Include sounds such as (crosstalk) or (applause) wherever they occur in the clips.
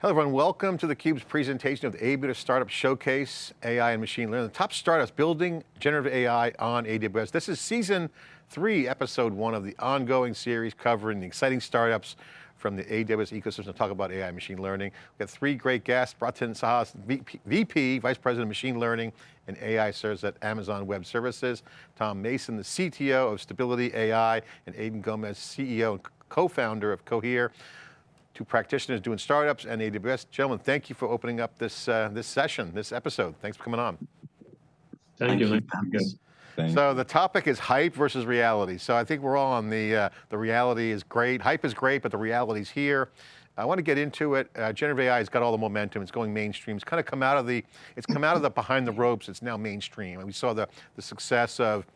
Hello everyone, welcome to theCUBE's presentation of the AWS Startup Showcase, AI and Machine Learning. The top startups building generative AI on AWS. This is season three, episode one of the ongoing series covering the exciting startups from the AWS ecosystem to talk about AI and machine learning. We have got three great guests, Bratin Sahas, VP, Vice President of Machine Learning and AI Services at Amazon Web Services, Tom Mason, the CTO of Stability AI, and Aidan Gomez, CEO and co-founder of Cohere two practitioners doing startups and AWS. Gentlemen, thank you for opening up this uh, this session, this episode. Thanks for coming on. Thank, thank you. you. So the topic is hype versus reality. So I think we're all on the, uh, the reality is great. Hype is great, but the reality's here. I want to get into it. Uh, generative AI has got all the momentum. It's going mainstream. It's kind of come out of the, it's come out of the behind the ropes. It's now mainstream. And we saw the, the success of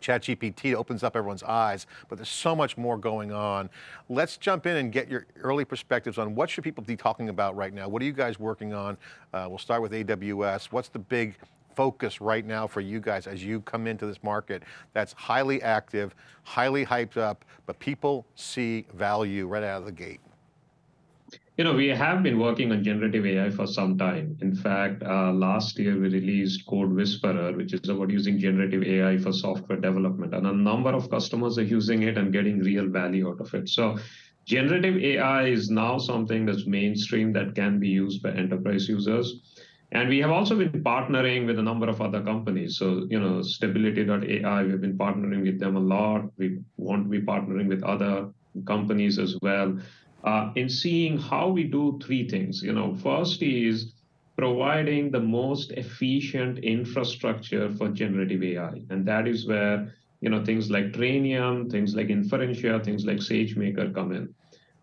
ChatGPT opens up everyone's eyes, but there's so much more going on. Let's jump in and get your early perspectives on what should people be talking about right now? What are you guys working on? Uh, we'll start with AWS. What's the big focus right now for you guys as you come into this market that's highly active, highly hyped up, but people see value right out of the gate? You know, we have been working on generative AI for some time. In fact, uh, last year we released CodeWhisperer, which is about using generative AI for software development. And a number of customers are using it and getting real value out of it. So generative AI is now something that's mainstream that can be used by enterprise users. And we have also been partnering with a number of other companies. So, you know, stability.ai, we've been partnering with them a lot. We want to be partnering with other companies as well uh, in seeing how we do three things. You know, first is providing the most efficient infrastructure for generative AI, and that is where you know things like Trainium, things like Inferentia, things like SageMaker come in.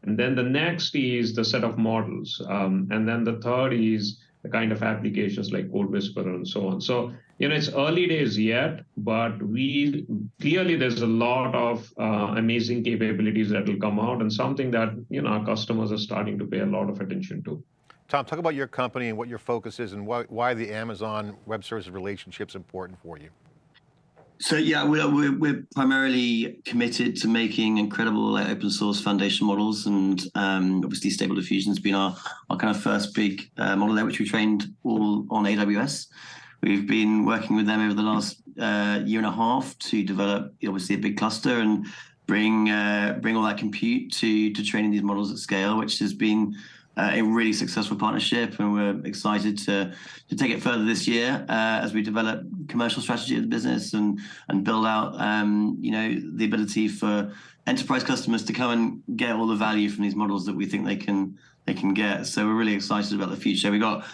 And then the next is the set of models, um, and then the third is the kind of applications like CodeWhisperer and so on. So you know, it's early days yet, but we clearly there's a lot of uh, amazing capabilities that will come out and something that, you know, our customers are starting to pay a lot of attention to. Tom, talk about your company and what your focus is and why, why the Amazon Web Services relationship is important for you. So yeah, we're, we're, we're, primarily committed to making incredible open source foundation models and um, obviously Stable Diffusion has been our, our kind of first big uh, model there, which we trained all on AWS. We've been working with them over the last uh, year and a half to develop obviously a big cluster and bring uh, bring all that compute to to training these models at scale, which has been uh, a really successful partnership, and we're excited to to take it further this year uh, as we develop commercial strategy of the business and and build out um, you know the ability for enterprise customers to come and get all the value from these models that we think they can they can get. So we're really excited about the future. We've got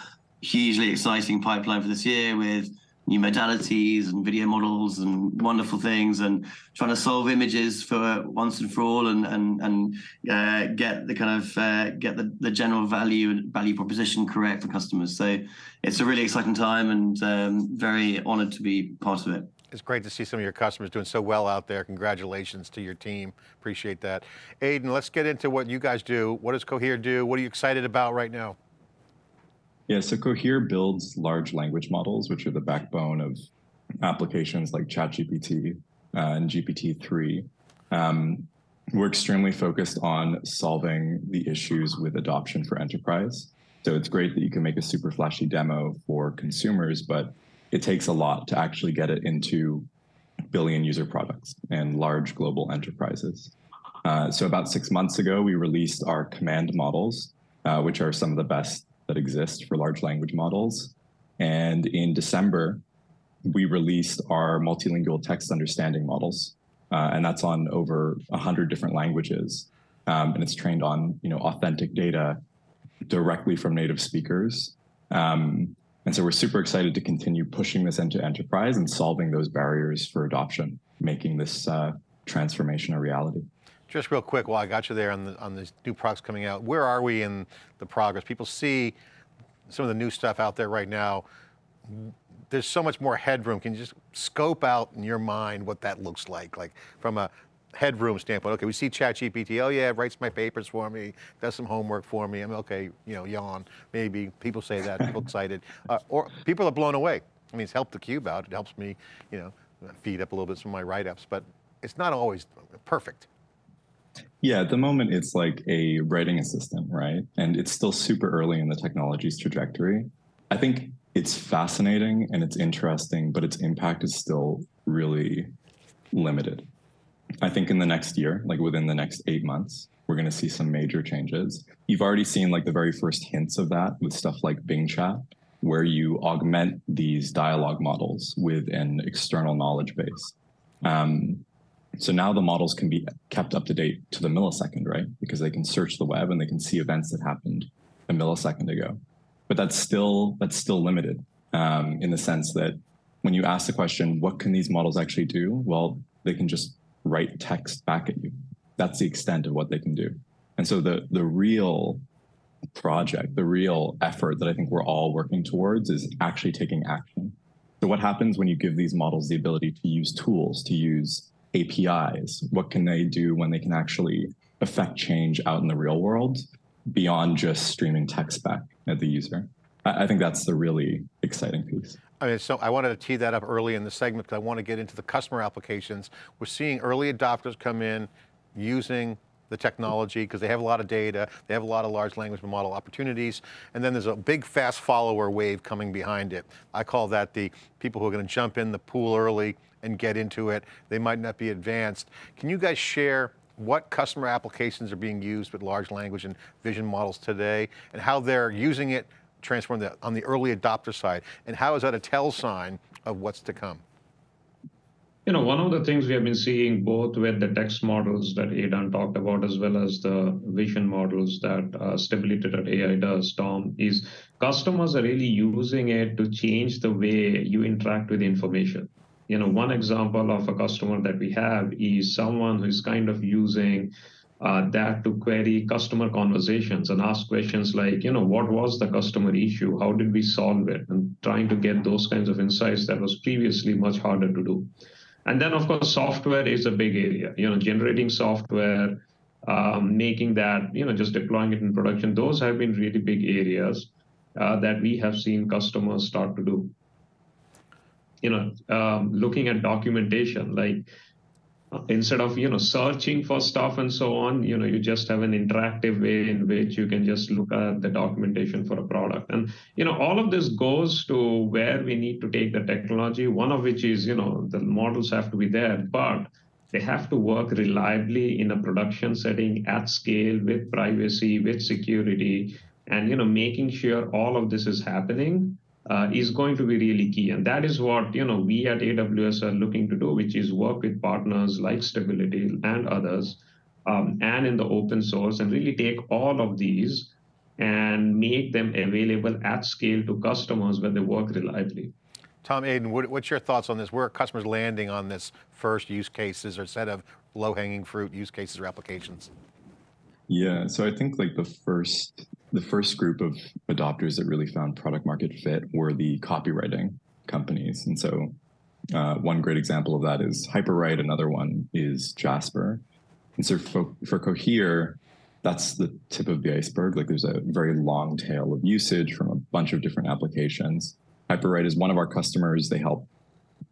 hugely exciting pipeline for this year with new modalities and video models and wonderful things and trying to solve images for once and for all and and and uh, get the kind of uh, get the, the general value and value proposition correct for customers. So it's a really exciting time and um, very honored to be part of it. It's great to see some of your customers doing so well out there. Congratulations to your team. Appreciate that. Aidan, let's get into what you guys do. What does Cohere do? What are you excited about right now? Yeah, so Cohere builds large language models, which are the backbone of applications like ChatGPT uh, and GPT-3. Um, we're extremely focused on solving the issues with adoption for enterprise. So it's great that you can make a super flashy demo for consumers, but it takes a lot to actually get it into billion user products and large global enterprises. Uh, so about six months ago, we released our command models, uh, which are some of the best that exist for large language models. And in December, we released our multilingual text understanding models. Uh, and that's on over 100 different languages. Um, and it's trained on you know, authentic data directly from native speakers. Um, and so we're super excited to continue pushing this into enterprise and solving those barriers for adoption, making this uh, transformation a reality. Just real quick, while I got you there on, the, on these new products coming out, where are we in the progress? People see some of the new stuff out there right now. There's so much more headroom. Can you just scope out in your mind what that looks like? Like from a headroom standpoint, okay, we see ChatGPT, oh yeah, writes my papers for me, does some homework for me. I'm okay, you know, yawn, maybe. People say that, people (laughs) excited. Uh, or people are blown away. I mean, it's helped the cube out. It helps me, you know, feed up a little bit some of my write-ups, but it's not always perfect. Yeah, at the moment it's like a writing assistant, right? And it's still super early in the technology's trajectory. I think it's fascinating and it's interesting, but its impact is still really limited. I think in the next year, like within the next eight months, we're going to see some major changes. You've already seen like the very first hints of that with stuff like Bing Chat, where you augment these dialogue models with an external knowledge base. Um, so now the models can be kept up to date to the millisecond, right? Because they can search the web and they can see events that happened a millisecond ago. But that's still that's still limited um, in the sense that when you ask the question, what can these models actually do? Well, they can just write text back at you. That's the extent of what they can do. And so the the real project, the real effort that I think we're all working towards is actually taking action. So what happens when you give these models the ability to use tools, to use APIs? What can they do when they can actually affect change out in the real world beyond just streaming text back at the user? I, I think that's the really exciting piece. I mean, so I wanted to tee that up early in the segment because I want to get into the customer applications. We're seeing early adopters come in using the technology because they have a lot of data, they have a lot of large language model opportunities, and then there's a big fast follower wave coming behind it. I call that the people who are going to jump in the pool early and get into it. They might not be advanced. Can you guys share what customer applications are being used with large language and vision models today and how they're using it transform on the early adopter side and how is that a tell sign of what's to come? You know, one of the things we have been seeing both with the text models that Aidan talked about, as well as the vision models that uh, Stability.ai does, Tom, is customers are really using it to change the way you interact with information. You know, one example of a customer that we have is someone who's kind of using uh, that to query customer conversations and ask questions like, you know, what was the customer issue? How did we solve it? And trying to get those kinds of insights that was previously much harder to do. And then, of course, software is a big area. You know, generating software, um, making that, you know, just deploying it in production. Those have been really big areas uh, that we have seen customers start to do. You know, um, looking at documentation, like instead of you know searching for stuff and so on you know you just have an interactive way in which you can just look at the documentation for a product. And you know all of this goes to where we need to take the technology one of which is you know the models have to be there but they have to work reliably in a production setting at scale with privacy with security and you know making sure all of this is happening uh, is going to be really key. And that is what you know we at AWS are looking to do, which is work with partners like Stability and others, um, and in the open source, and really take all of these and make them available at scale to customers where they work reliably. Tom Aidan, what, what's your thoughts on this? Where are customers landing on this first use cases or set of low-hanging fruit use cases or applications? Yeah, so I think like the first the first group of adopters that really found product market fit were the copywriting companies. And so uh, one great example of that is Hyperwrite. Another one is Jasper. And so for, for Cohere, that's the tip of the iceberg. Like there's a very long tail of usage from a bunch of different applications. Hyperwrite is one of our customers. They help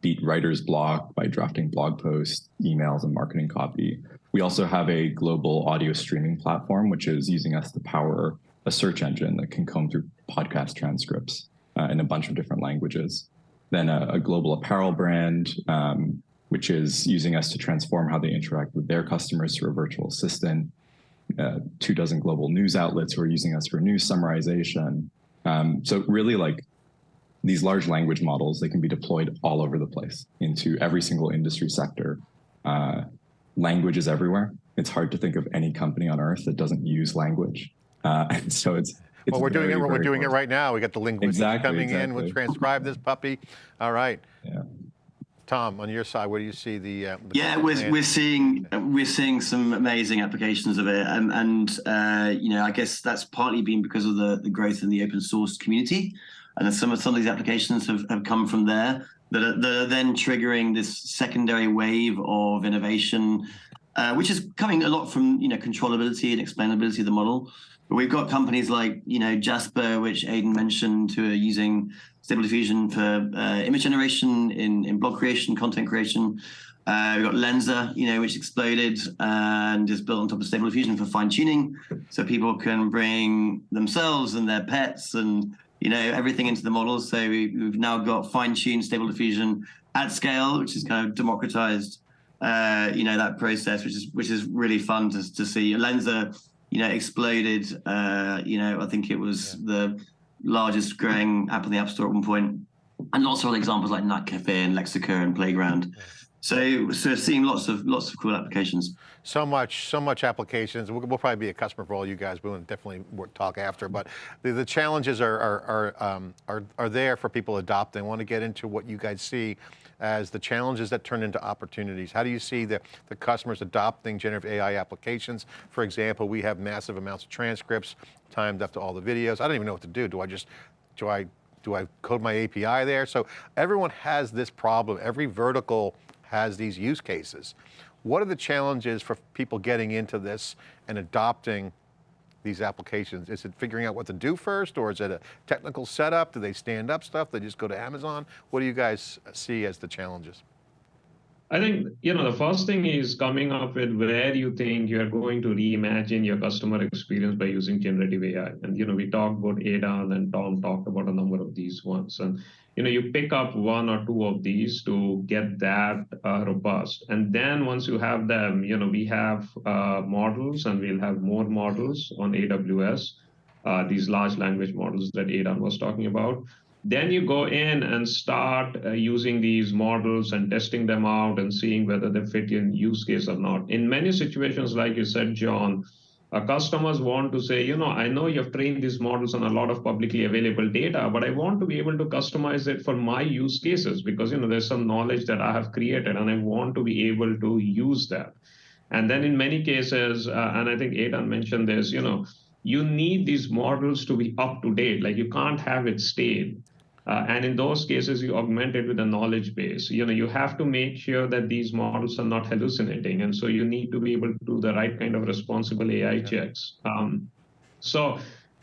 beat writer's block by drafting blog posts, emails, and marketing copy. We also have a global audio streaming platform, which is using us to power a search engine that can comb through podcast transcripts uh, in a bunch of different languages. Then a, a global apparel brand, um, which is using us to transform how they interact with their customers through a virtual assistant. Uh, two dozen global news outlets who are using us for news summarization. Um, so really like these large language models, they can be deployed all over the place into every single industry sector. Uh, language is everywhere. It's hard to think of any company on earth that doesn't use language. Uh, (laughs) and so it's, it's well, we're very, doing it. We're doing it right now. We got the linguists exactly, coming exactly. in. We'll transcribe this puppy. All right. Yeah. Tom, on your side, where do you see the? Uh, the yeah, we're we're seeing we're seeing some amazing applications of it, and and uh, you know I guess that's partly been because of the the growth in the open source community, and some of some of these applications have, have come from there that are, that are then triggering this secondary wave of innovation, uh, which is coming a lot from you know controllability and explainability of the model. But we've got companies like, you know, Jasper, which Aidan mentioned, who are using Stable Diffusion for uh, image generation, in, in blog creation, content creation. Uh, we've got Lensa, you know, which exploded and is built on top of Stable Diffusion for fine tuning, so people can bring themselves and their pets and you know everything into the models. So we, have now got fine tuned Stable Diffusion at scale, which is kind of democratized, uh, you know, that process, which is which is really fun to to see. Lensa, you know, exploded. Uh, you know, I think it was yeah. the largest growing app in the App Store at one point, and lots of other examples like NightCafe and Lexica and Playground. So, so seeing lots of lots of cool applications. So much, so much applications. We'll, we'll probably be a customer for all you guys. We'll definitely talk after. But the, the challenges are are are, um, are are there for people adopting. I want to get into what you guys see as the challenges that turn into opportunities. How do you see the, the customers adopting generative AI applications? For example, we have massive amounts of transcripts timed up to all the videos. I don't even know what to do. Do I just, do I, do I code my API there? So everyone has this problem. Every vertical has these use cases. What are the challenges for people getting into this and adopting these applications? Is it figuring out what to do first or is it a technical setup? Do they stand up stuff? They just go to Amazon? What do you guys see as the challenges? I think, you know, the first thing is coming up with where you think you're going to reimagine your customer experience by using generative AI. And, you know, we talked about Aidan and Tom talked about a number of these ones. And, you know, you pick up one or two of these to get that uh, robust. And then once you have them, you know, we have uh, models and we'll have more models on AWS, uh, these large language models that Aidan was talking about. Then you go in and start uh, using these models and testing them out and seeing whether they fit in use case or not. In many situations, like you said, John, uh, customers want to say, you know, I know you've trained these models on a lot of publicly available data, but I want to be able to customize it for my use cases because, you know, there's some knowledge that I have created and I want to be able to use that. And then in many cases, uh, and I think Aidan mentioned this, you know, you need these models to be up to date. Like you can't have it stale. Uh, and in those cases, you augment it with a knowledge base. You know, you have to make sure that these models are not hallucinating, and so you need to be able to do the right kind of responsible AI checks. Um, so,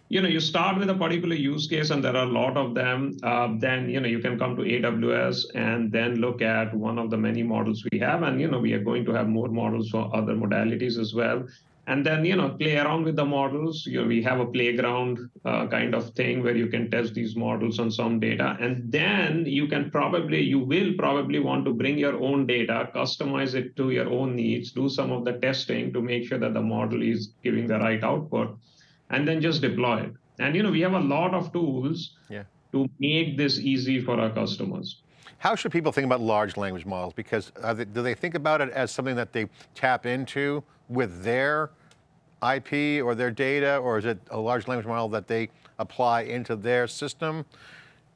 you know, you start with a particular use case, and there are a lot of them. Uh, then, you know, you can come to AWS and then look at one of the many models we have, and you know, we are going to have more models for other modalities as well and then you know play around with the models you know, we have a playground uh, kind of thing where you can test these models on some data and then you can probably you will probably want to bring your own data customize it to your own needs do some of the testing to make sure that the model is giving the right output and then just deploy it and you know we have a lot of tools yeah. to make this easy for our customers how should people think about large language models? Because they, do they think about it as something that they tap into with their IP or their data, or is it a large language model that they apply into their system?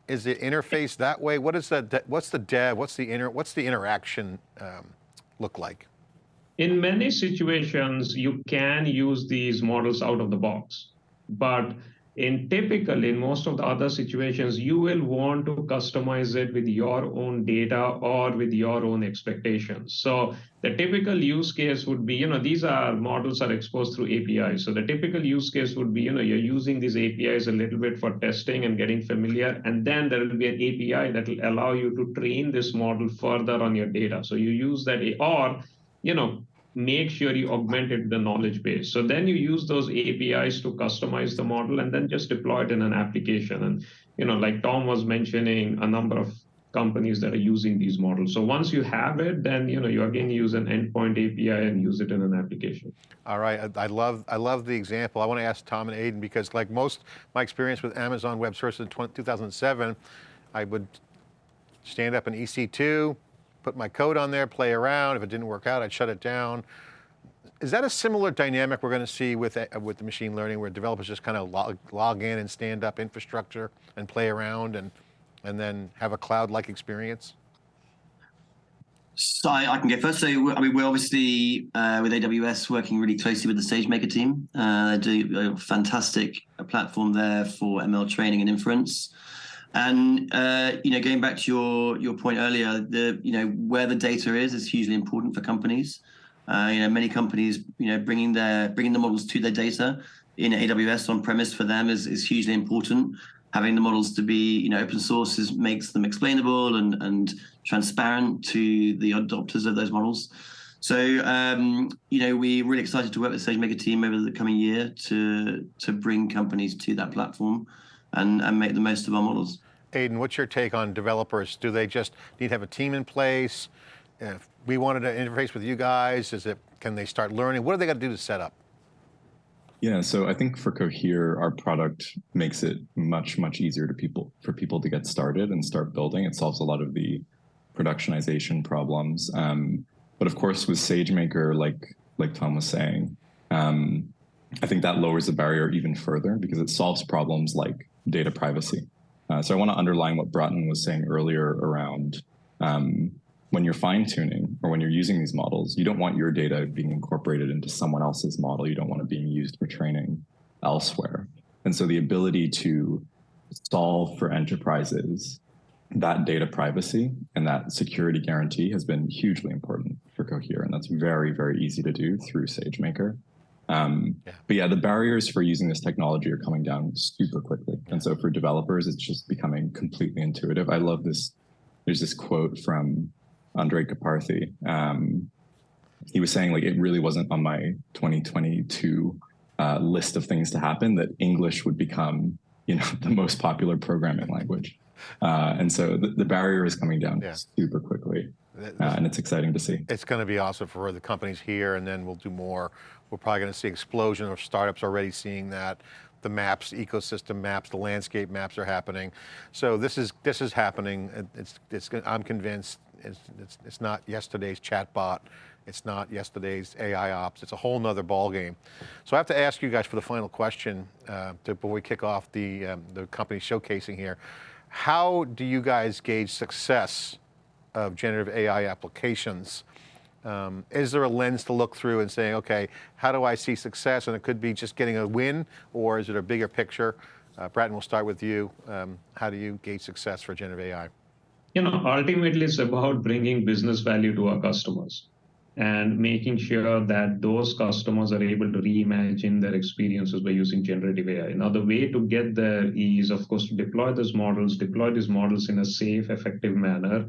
Is it interface that way? What is that? What's the dev? What's the inter? What's the interaction um, look like? In many situations, you can use these models out of the box, but in typically in most of the other situations you will want to customize it with your own data or with your own expectations. So the typical use case would be you know these are models are exposed through apis so the typical use case would be you know you're using these apis a little bit for testing and getting familiar and then there will be an api that will allow you to train this model further on your data. So you use that or you know make sure you augmented the knowledge base. So then you use those APIs to customize the model and then just deploy it in an application. And, you know, like Tom was mentioning a number of companies that are using these models. So once you have it, then, you know, you again use an endpoint API and use it in an application. All right, I, I love, I love the example. I want to ask Tom and Aidan because like most, my experience with Amazon Web Services in 2007, I would stand up an EC2, put my code on there, play around. If it didn't work out, I'd shut it down. Is that a similar dynamic we're going to see with, uh, with the machine learning where developers just kind of log, log in and stand up infrastructure and play around and, and then have a cloud-like experience? So I, I, can go first. So I mean, we're obviously uh, with AWS working really closely with the SageMaker team. Uh, they do a fantastic platform there for ML training and inference. And uh, you know, going back to your your point earlier, the you know where the data is is hugely important for companies. Uh, you know, many companies you know bringing their bringing the models to their data in AWS on premise for them is is hugely important. having the models to be, you know, open source is, makes them explainable and, and transparent to the adopters of those models. So, um, you know, we're really excited to work with SageMaker team over the coming year to to bring companies to that platform and, and make the most of our models. Aidan, what's your take on developers? Do they just need to have a team in place? If we wanted to interface with you guys, is it, can they start learning? What do they got to do to set up? Yeah, so I think for Cohere, our product makes it much, much easier to people for people to get started and start building. It solves a lot of the productionization problems. Um, but of course, with SageMaker, like like Tom was saying, um, I think that lowers the barrier even further because it solves problems like data privacy. Uh, so I want to underline what Bratin was saying earlier around um, when you're fine tuning or when you're using these models, you don't want your data being incorporated into someone else's model. You don't want it being used for training elsewhere. And so the ability to solve for enterprises that data privacy and that security guarantee has been hugely important for Cohere. And that's very, very easy to do through SageMaker. Um, yeah. But yeah, the barriers for using this technology are coming down super quickly. And so for developers, it's just becoming completely intuitive. I love this. There's this quote from Andrej Karpathy. Um, he was saying like it really wasn't on my 2022 uh, list of things to happen that English would become you know (laughs) the most popular programming language, uh, and so the, the, barrier is coming down yeah. super quickly. Uh, and it's exciting to see. It's going to be awesome for the companies here, and then we'll do more. We're probably going to see explosion of startups already seeing that the maps, ecosystem maps, the landscape maps are happening. So this is this is happening. It's it's. I'm convinced. It's it's, it's not yesterday's chatbot. It's not yesterday's AI ops. It's a whole nother ballgame. So I have to ask you guys for the final question uh, to, before we kick off the um, the company showcasing here. How do you guys gauge success of generative AI applications? Um, is there a lens to look through and saying, okay, how do I see success? And it could be just getting a win, or is it a bigger picture? Uh, Bratin, we'll start with you. Um, how do you gauge success for generative AI? You know, ultimately it's about bringing business value to our customers and making sure that those customers are able to reimagine their experiences by using generative AI. Now, the way to get there is, of course, to deploy those models, deploy these models in a safe, effective manner,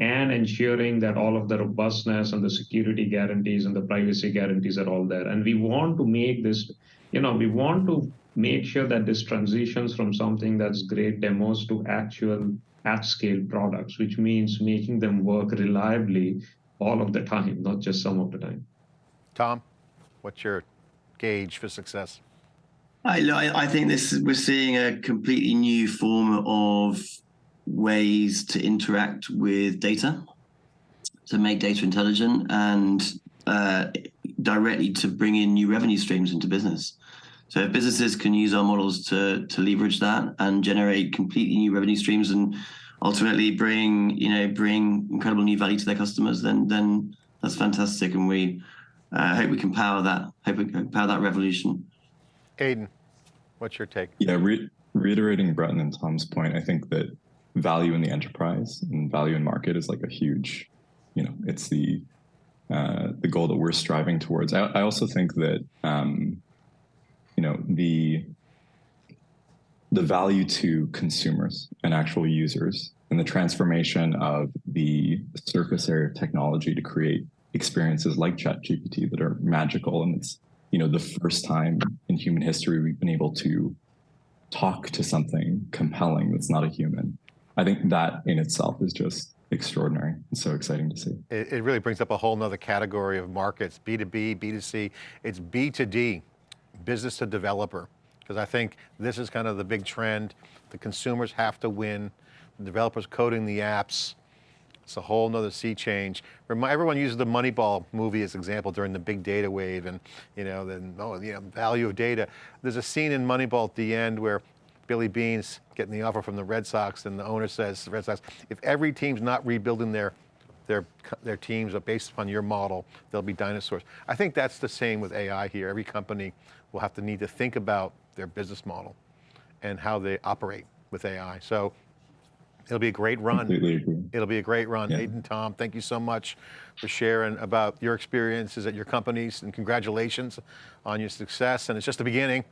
and ensuring that all of the robustness and the security guarantees and the privacy guarantees are all there. And we want to make this, you know, we want to make sure that this transitions from something that's great demos to actual at scale products, which means making them work reliably all of the time, not just some of the time. Tom, what's your gauge for success? I, I think this we're seeing a completely new form of ways to interact with data, to make data intelligent, and uh, directly to bring in new revenue streams into business. So if businesses can use our models to to leverage that and generate completely new revenue streams and ultimately bring you know bring incredible new value to their customers, then then that's fantastic, and we uh, hope we can power that. Hope we can power that revolution. Aidan, what's your take? Yeah, re reiterating Bratin and Tom's point, I think that value in the enterprise and value in market is like a huge, you know, it's the uh, the goal that we're striving towards. I, I also think that um, you know the the value to consumers and actual users and the transformation of the surface area of technology to create experiences like ChatGPT that are magical and it's you know the first time in human history we've been able to talk to something compelling that's not a human I think that in itself is just extraordinary and so exciting to see. It, it, really brings up a whole nother category of markets, B2B, B2C, it's B2D, business to developer. Because I think this is kind of the big trend. The consumers have to win, the developers coding the apps. It's a whole nother sea change. Everyone uses the Moneyball movie as example during the big data wave and you know, the oh, you know, value of data. There's a scene in Moneyball at the end where Billy Beane's getting the offer from the Red Sox, and the owner says, the Red Sox, if every team's not rebuilding their their their teams based upon your model, they'll be dinosaurs. I think that's the same with AI here. Every company will have to need to think about their business model and how they operate with AI. So it'll be a great run. It'll be a great run. Yeah. Aidan, Tom, thank you so much for sharing about your experiences at your companies and congratulations on your success. And it's just the beginning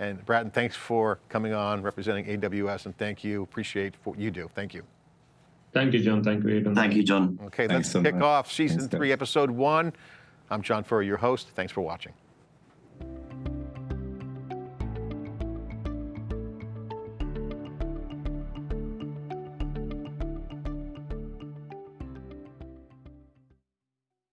And Bratin, thanks for coming on, representing AWS, and thank you, appreciate what you do. Thank you. Thank you, John. Thank you, Aidan. Thank you, John. Okay, Thanks let's so kick much. off season Thanks, guys. three, episode one. I'm John Furrier, your host. Thanks for watching.